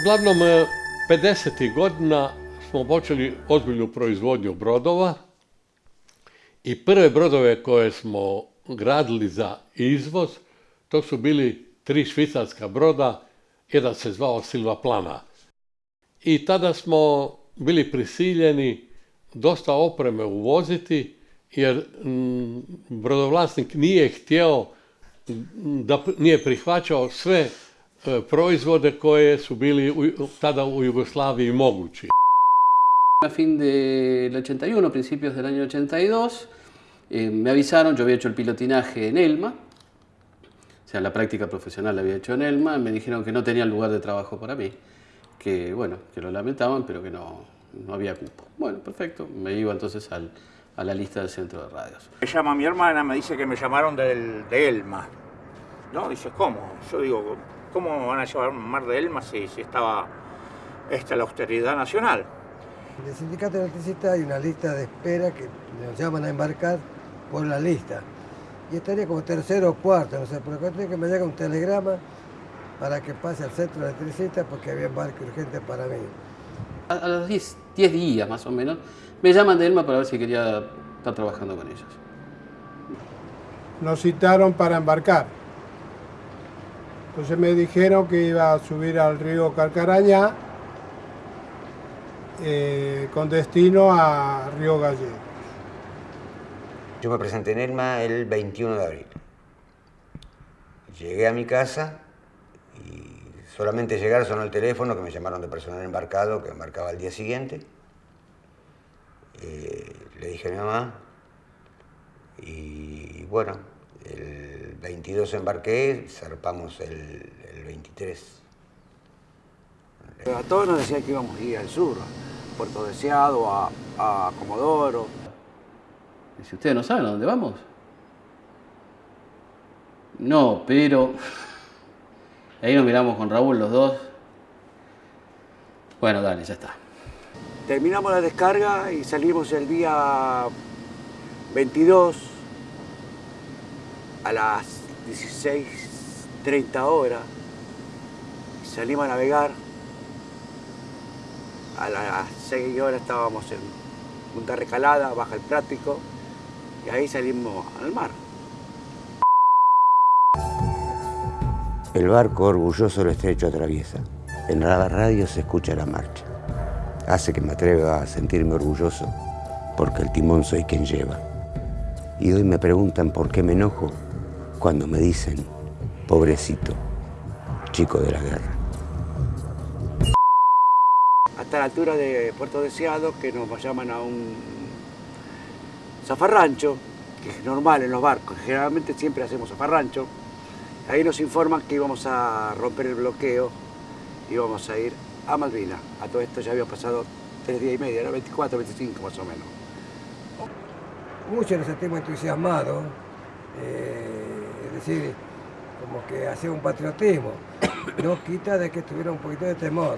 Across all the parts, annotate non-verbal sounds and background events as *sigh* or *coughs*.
Uglavnom, 50. godina smo počeli ozbiljnu proizvodnju brodova i prve brodove koje smo gradili za izvoz, to su bili tri švicarska broda, jedan se zvao Silva Plana. I tada smo bili prisiljeni dosta opreme uvoziti, jer brodovlasnik nije htio, da nije prihvaćao sve e, proizvode koje su bili tada u Jugoslaviji mogući. A fin del 81, principios del año 82, eh, me avisaron, yo había hecho el pilotinaje en Elma, o sea, la práctica profesional la había hecho en Elma, me dijeron que no tenían lugar de trabajo para mí, que bueno, que lo lamentaban, pero que no, no había cupo. Bueno, perfecto, me iba entonces al, a la lista del centro de radios. Me llama mi hermana, me dice que me llamaron del, de Elma. ¿No? Dice, ¿cómo? Yo digo, ¿cómo van a llevar Mar de Elma si, si estaba esta, la austeridad nacional? En el sindicato de electricistas hay una lista de espera que nos llaman a embarcar por la lista. Y estaría como tercero o cuarto, no sé, pero tiene que me llega un telegrama para que pase al centro de electricistas porque había embarque urgente para mí. A, los 10 días más o menos me llaman de Elma para ver si quería estar trabajando con ellos. Nos citaron para embarcar. Entonces me dijeron que iba a subir al río Calcarañá eh, con destino a Río Gallegos. Yo me presenté en Elma el 21 de abril. Llegué a mi casa y solamente llegar sonó el teléfono que me llamaron de personal embarcado que embarcaba al día siguiente. Eh, le dije a mi mamá y bueno, 22 embarqué, zarpamos el, 23. A todos nos decían que íbamos a ir al sur, a Puerto Deseado, a, a Comodoro. ¿Y si ustedes no saben a dónde vamos? No, pero... Ahí nos miramos con Raúl los dos. Bueno, dale, ya está. Terminamos la descarga y salimos el día 22 a las 16.30 horas. Salimos a navegar. A las 6 horas estábamos en Punta Recalada, Baja el Práctico, y ahí salimos al mar. El barco orgulloso el estrecho atraviesa. En la radio se escucha la marcha hace que me atreva a sentirme orgulloso porque el timón soy quien lleva. Y hoy me preguntan por qué me enojo cuando me dicen, pobrecito, chico de la guerra. Hasta la altura de Puerto Deseado, que nos llaman a un zafarrancho, que es normal en los barcos, generalmente siempre hacemos zafarrancho. Ahí nos informan que íbamos a romper el bloqueo, íbamos a ir a Malvinas. A todo esto ya había pasado tres días y medio, era 24, 25 más o menos. Muchos nos sentimos entusiasmados, eh, decir, como que hacía un patriotismo. *coughs* No quita de que tuviera un poquito de temor,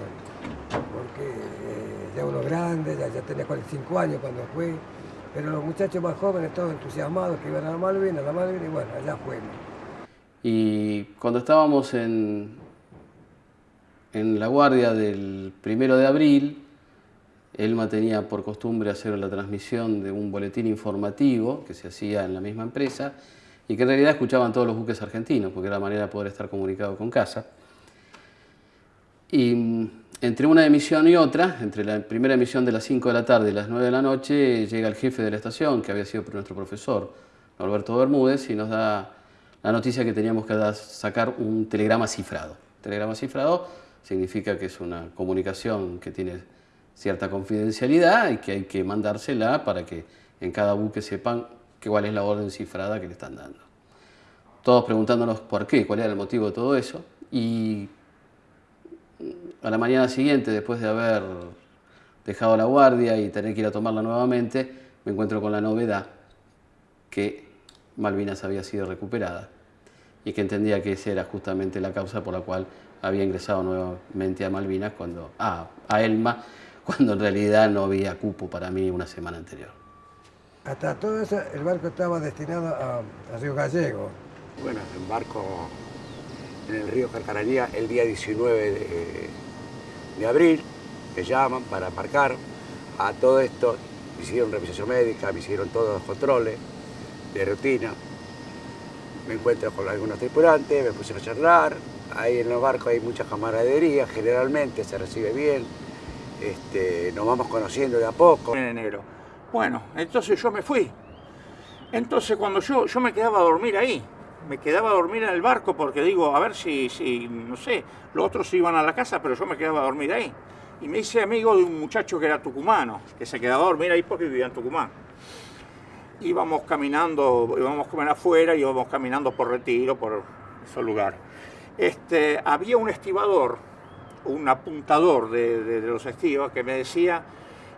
porque eh, ya uno grande, ya, ya tenía 45 años cuando fue, pero los muchachos más jóvenes todos entusiasmados que iban a la Malvinas, a la Malvinas, y bueno, allá fuimos. Y cuando estábamos en, en la guardia del primero de abril, Elma tenía por costumbre hacer la transmisión de un boletín informativo que se hacía en la misma empresa y que en realidad escuchaban todos los buques argentinos, porque era la manera de poder estar comunicado con casa. Y mm, entre una emisión y otra, entre la primera emisión de las 5 de la tarde y las 9 de la noche, llega el jefe de la estación, que había sido nuestro profesor, Alberto Bermúdez, y nos da la noticia que teníamos que sacar un telegrama cifrado. Telegrama cifrado significa que es una comunicación que tiene cierta confidencialidad y que hay que mandársela para que en cada buque sepan cuál es la orden cifrada que le están dando. Todos preguntándonos por qué, cuál era el motivo de todo eso y a la mañana siguiente, después de haber dejado la guardia y tener que ir a tomarla nuevamente, me encuentro con la novedad que Malvinas había sido recuperada y que entendía que esa era justamente la causa por la cual había ingresado nuevamente a Malvinas, cuando, a Elma, cuando en realidad no había cupo para mí una semana anterior. Hasta todo eso, el barco estaba destinado a, Río Gallego. Bueno, el barco en el río Carcaranía el día 19 de, de abril, me llaman para embarcar. A todo esto me hicieron revisación médica, me hicieron todos los controles de rutina. Me encuentro con algunos tripulantes, me puse a charlar. Ahí en los barcos hay mucha camaradería, generalmente se recibe bien. Este, nos vamos conociendo de a poco. En enero. Bueno, entonces yo me fui. Entonces cuando yo, yo me quedaba a dormir ahí, me quedaba a dormir en el barco porque digo, a ver si, si, no sé, los otros iban a la casa, pero yo me quedaba a dormir ahí. Y me hice amigo de un muchacho que era tucumano, que se quedaba a dormir ahí porque vivía en Tucumán. Íbamos caminando, íbamos a comer afuera, íbamos caminando por retiro, por esos lugares. Este, había un estibador, un apuntador de, los estivas que me decía,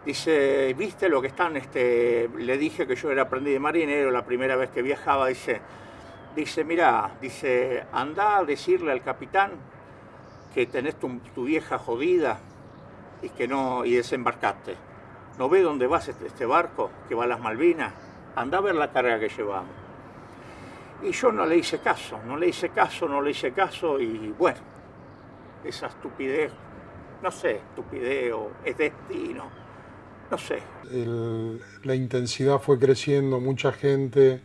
dice, ¿viste lo que están? Este, le dije que yo era aprendiz de marinero, la primera vez que viajaba, dice, dice, mira, dice, anda a decirle al capitán que tenés tu, tu, vieja jodida y que no, y desembarcaste. ¿No ve dónde vas este, este, barco que va a las Malvinas? Anda a ver la carga que llevamos. Y yo no le hice caso, no le hice caso, no le hice caso y bueno, esa estupidez, no sé, estupidez o es destino, no sé. La intensidad fue creciendo, mucha gente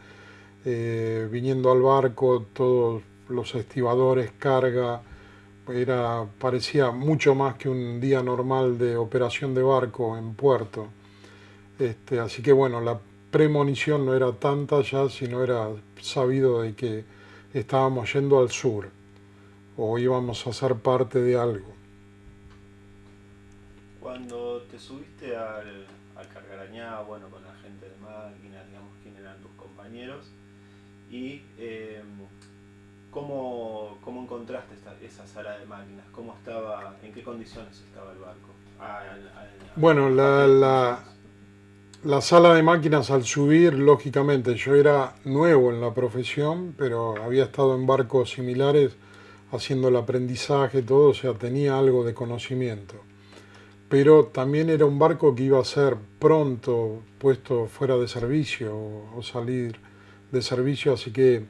eh, viniendo al barco, todos los estibadores, carga, era, parecía mucho más que un día normal de operación de barco en puerto. Este, así que bueno, la premonición no era tanta ya, sino era sabido de que estábamos yendo al sur o íbamos a ser parte de algo. Cuando te subiste al, al Cargarañá, bueno, con la gente de máquina, digamos, quién eran tus compañeros, y eh, ¿cómo, ¿cómo, encontraste esta, esa sala de máquinas, cómo estaba, en qué condiciones estaba el barco. Ah, al, al, bueno, la, la, la, sala de máquinas al subir, lógicamente, yo era nuevo en la profesión, pero había estado en barcos similares haciendo el aprendizaje, todo, o sea, tenía algo de conocimiento. Pero también era un barco que iba a ser pronto puesto fuera de servicio o, salir de servicio, así que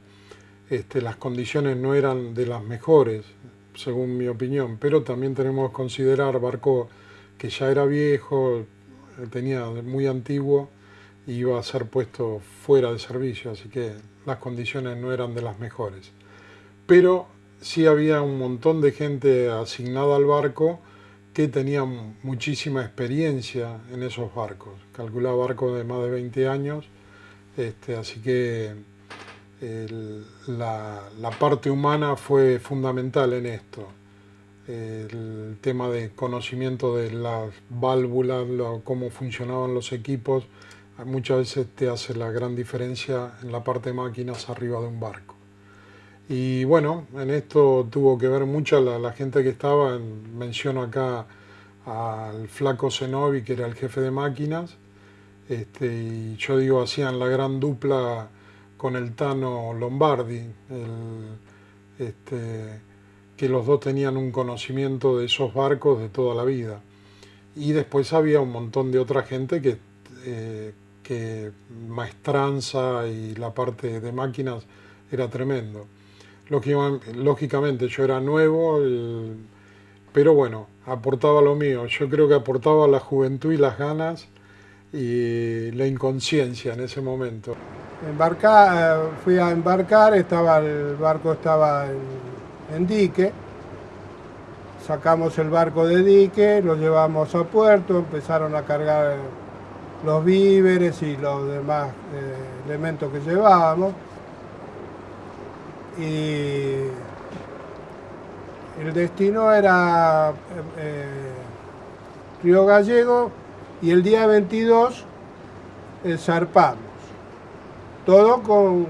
este, las condiciones no eran de las mejores, según mi opinión, pero también tenemos que considerar barco que ya era viejo, tenía muy antiguo iba a ser puesto fuera de servicio, así que las condiciones no eran de las mejores. Pero sí había un montón de gente asignada al barco que tenía muchísima experiencia en esos barcos. Calculaba barcos de más de 20 años este, así que la, la, parte humana fue fundamental en esto. El tema de conocimiento de las válvulas, cómo funcionaban los equipos, muchas veces te hace la gran diferencia en la parte de máquinas arriba de un barco. Y bueno, en esto tuvo que ver mucha la, gente que estaba, en, menciono acá al flaco Zenobi, que era el jefe de máquinas, este, y yo digo, hacían la gran dupla con el Tano Lombardi, este, que los dos tenían un conocimiento de esos barcos de toda la vida. Y después había un montón de otra gente que, eh, que maestranza y la parte de máquinas era tremendo. Lógicamente yo era nuevo, pero bueno, aportaba lo mío. Yo creo que aportaba la juventud y las ganas y la inconsciencia en ese momento. Embarcar, eh, fui a embarcar, estaba, el barco estaba en, en, dique, sacamos el barco de dique, lo llevamos a puerto, empezaron a cargar los víveres y los demás eh, elementos que llevábamos. Y el destino era eh, Río Gallego, y el día 22 eh, zarpamos. Todo con,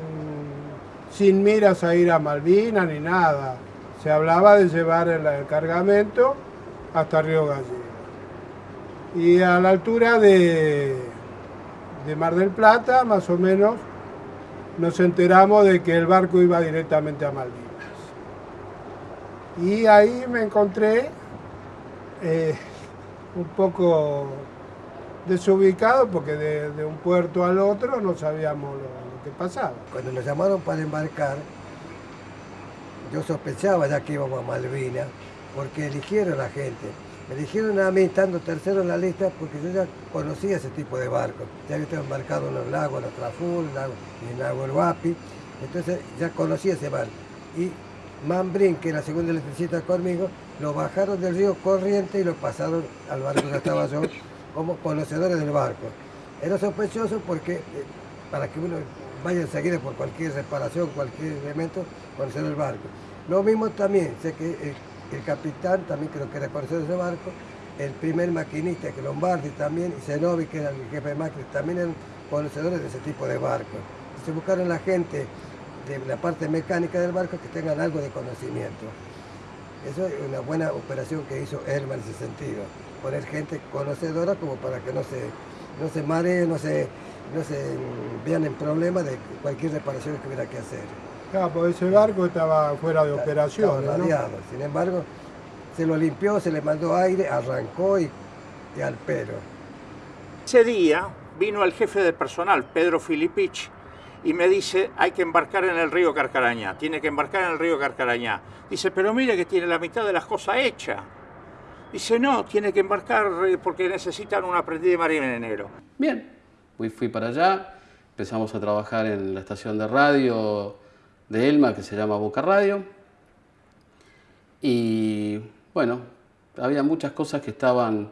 sin miras a ir a Malvinas ni nada. Se hablaba de llevar el, el cargamento hasta Río Gallego. Y a la altura de, de Mar del Plata, más o menos, nos enteramos de que el barco iba directamente a Malvinas. Y ahí me encontré eh, un poco desubicado porque de, un puerto al otro no sabíamos lo, lo, que pasaba. Cuando nos llamaron para embarcar, yo sospechaba ya que íbamos a Malvinas, porque eligieron a la gente. Me eligieron a mí estando tercero en la lista porque yo ya conocía ese tipo de barcos. Ya había estado embarcado en los lagos, en la Traful, en el lago El Guapi. Entonces ya conocía ese barco. Y Mambrin, que era la segunda electricista conmigo, lo bajaron del río Corriente y lo pasaron al barco que estaba yo como conocedores del barco. Era sospechoso porque eh, para que uno vaya enseguida por cualquier reparación, cualquier elemento, conocer el barco. Lo mismo también, sé que el, el capitán también creo que era conocedor de ese barco, el primer maquinista que Lombardi también, y Zenobi que era el jefe de máquinas, también eran conocedores de ese tipo de barcos. Se buscaron la gente de la parte mecánica del barco que tengan algo de conocimiento. Eso es una buena operación que hizo Elma en ese sentido, poner gente conocedora como para que no se, no se mareen, no se, no se vean en problemas de cualquier reparación que hubiera que hacer. Claro, porque ese barco estaba fuera de operación. Radiado. Sin embargo, se lo limpió, se le mandó aire, arrancó y, y al pelo. Ese día vino el jefe de personal, Pedro Filipich, y me dice, hay que embarcar en el río Carcarañá, tiene que embarcar en el río Carcarañá. Dice, pero mire que tiene la mitad de las cosas hechas. Dice, no, tiene que embarcar eh, porque necesitan un aprendiz de marinero. Bien, fui, fui para allá, empezamos a trabajar en la estación de radio de Elma que se llama Boca Radio. Y bueno, había muchas cosas que estaban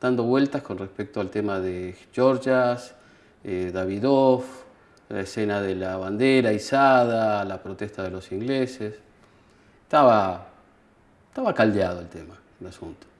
dando vueltas con respecto al tema de Georgias, eh, Davidov, la escena de la bandera izada, la protesta de los ingleses. Estaba, estaba caldeado el tema, el asunto.